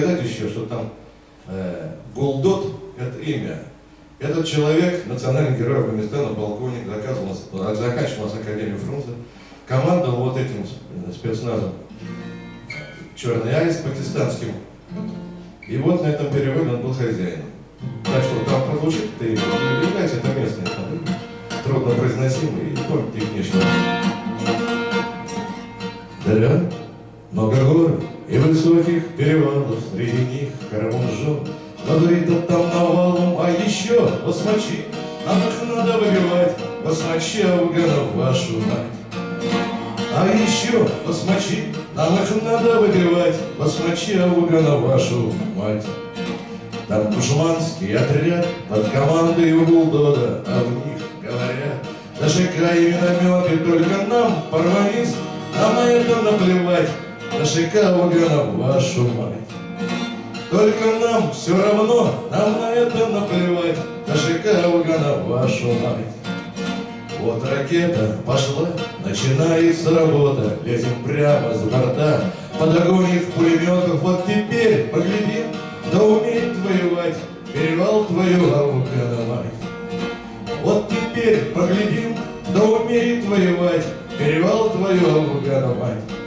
сказать еще, что там э, Булдот – это имя. Этот человек, национальный герой Афганистана, полковник, доказывал, заканчивал нас Академию фронта, командовал вот этим спецназом «Черный аист» пакистанским. И вот на этом переводе он был хозяином. Так что там прозвучит, ты не является это местное, там, трудно произносимый, и помните их. Да, много гор и высоких перевалов, среди них Карамунжон, Лазуритов там навалом, а еще басмачи, Нам их надо выбивать, басмачи афганов вашу мать. А еще басмачи, нам их надо выбивать, басмачи афганов вашу мать. Там душманский отряд под командой Булдода, а в них говорят, и минометы только нам, парманист, нам на это наплевать, ДШК Афганов вашу мать. Только нам все равно, нам на это наплевать, ДШК Афганов вашу мать. Вот ракета пошла, начинается работа, Лезем прямо с борта, под огонь их пулеметов. Вот теперь поглядим, да умеет воевать перевал твою Афгана мать. Вот теперь поглядим, да умеет воевать перевал твою Афгана мать.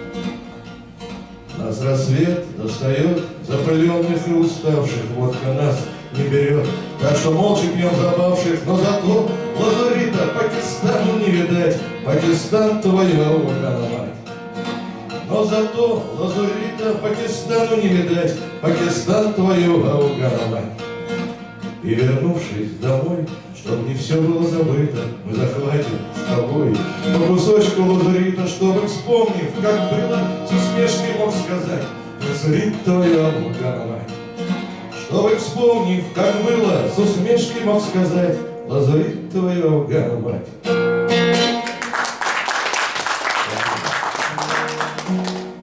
Рассвет достает запыленных и уставших, водка нас не берет. Так что молча пьем забавших, но зато лазурита Пакистану не видать, Пакистан твоя мать. Но зато лазурита Пакистану не видать, Пакистан твою мать. И вернувшись домой, Чтоб не все было забыто, мы захватим с тобой По кусочку лазурита, чтобы, вспомнив, как было, С усмешкой мог сказать, твоя мать. Чтобы, вспомнив, как было, с усмешкой мог сказать, Лазурит твоя мать.